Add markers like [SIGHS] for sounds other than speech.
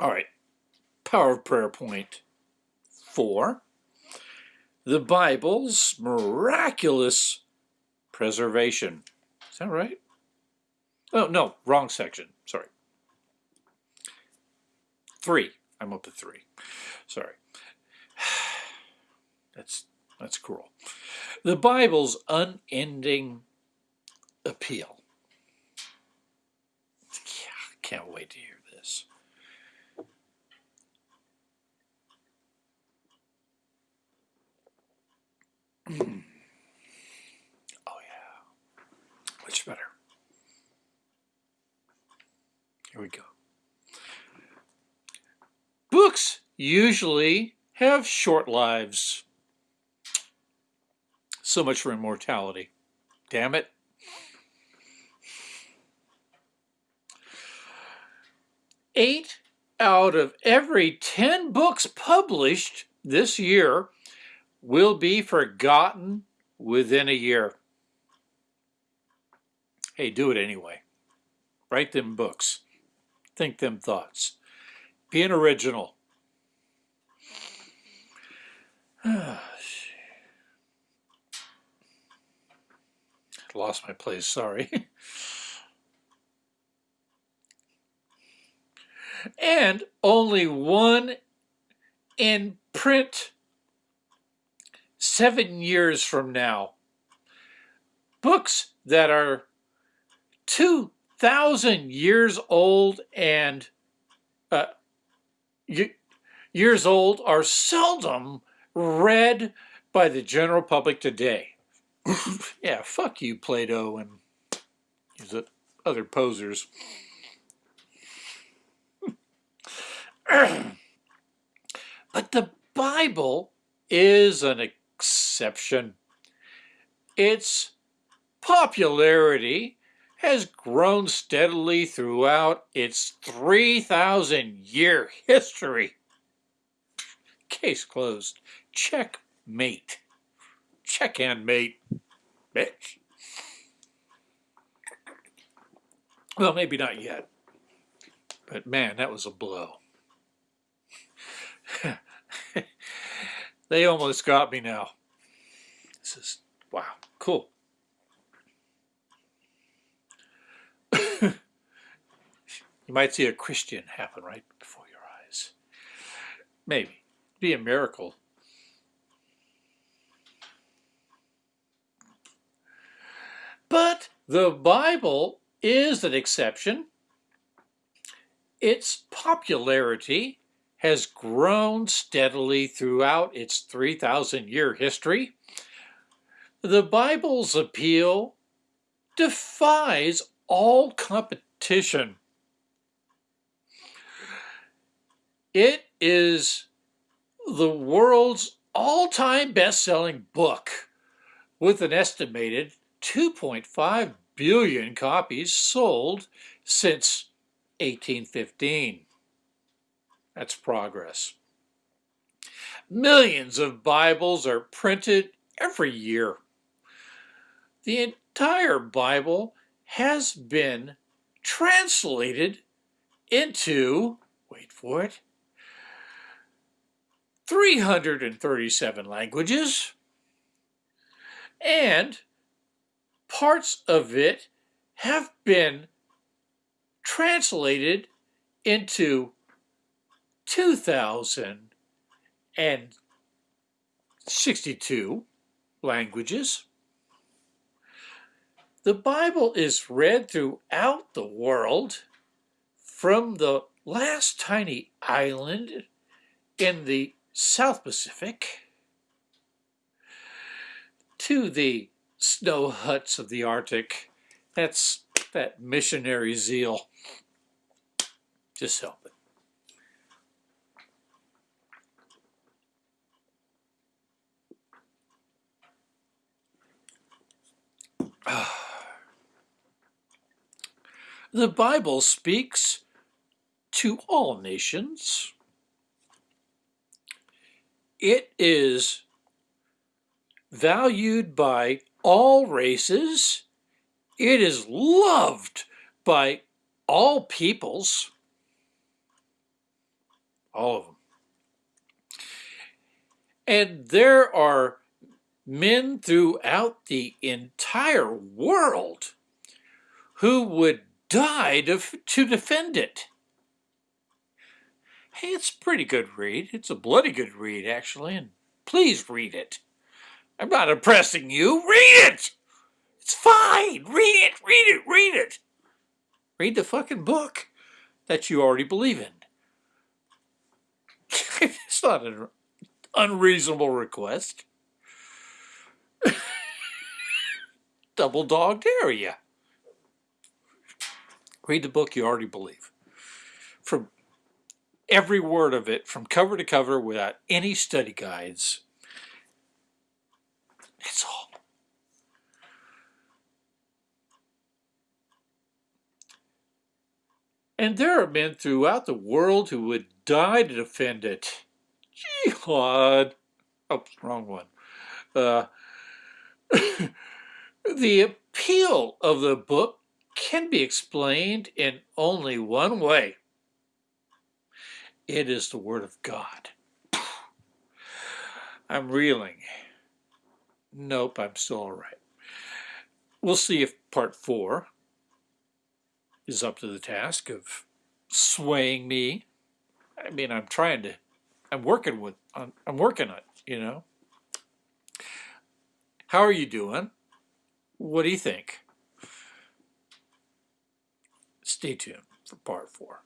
All right, Power of Prayer point four. The Bible's miraculous preservation. Is that right? Oh, no, wrong section. Sorry. Three. I'm up to three. Sorry. [SIGHS] That's that's cruel. The Bible's unending appeal. Yeah, can't wait to hear this. oh yeah, much better. Here we go. Books usually have short lives. So much for immortality. Damn it. Eight out of every 10 books published this year will be forgotten within a year. Hey, do it anyway. Write them books. Think them thoughts. Be an original. [SIGHS] Lost my place, sorry. [LAUGHS] and only one in print seven years from now. Books that are 2,000 years old and uh, years old are seldom read by the general public today. [COUGHS] yeah, fuck you, Plato and the other posers. [COUGHS] but the Bible is an exception. Its popularity has grown steadily throughout its 3,000 year history. Case closed. Checkmate. Check and mate, bitch. Well, maybe not yet. But man, that was a blow. [LAUGHS] they almost got me now. This is, wow, cool. [COUGHS] you might see a Christian happen right before your eyes. Maybe. Be a miracle. But the Bible is an exception. Its popularity has grown steadily throughout its 3,000 year history. The Bible's appeal defies all competition. It is the world's all-time best-selling book with an estimated 2.5 billion copies sold since 1815. That's progress. Millions of Bibles are printed every year. The entire Bible has been translated into, wait for it, 337 languages, and parts of it have been translated into 2,062 languages. The Bible is read throughout the world from the last tiny island in the South Pacific to the snow huts of the Arctic. That's that missionary zeal. Just help it. [SIGHS] The Bible speaks to all nations. It is valued by all races. It is loved by all peoples. all of them. And there are men throughout the entire world who would die to, to defend it. Hey, it's a pretty good read. It's a bloody good read, actually, and please read it. I'm not oppressing you. Read it! It's fine. Read it, read it, read it. Read the fucking book that you already believe in. [LAUGHS] it's not an unreasonable request. [LAUGHS] Double dog dare you. Read the book you already believe. From every word of it, from cover to cover, without any study guides. It's all. And there are men throughout the world who would die to defend it. Jihad. Oh, wrong one. Uh, [COUGHS] the appeal of the book can be explained in only one way. It is the Word of God. [SIGHS] I'm reeling. Nope, I'm still all right. We'll see if part four is up to the task of swaying me. I mean, I'm trying to, I'm working with, I'm, I'm working on it, you know. How are you doing? What do you think? Stay tuned for part four.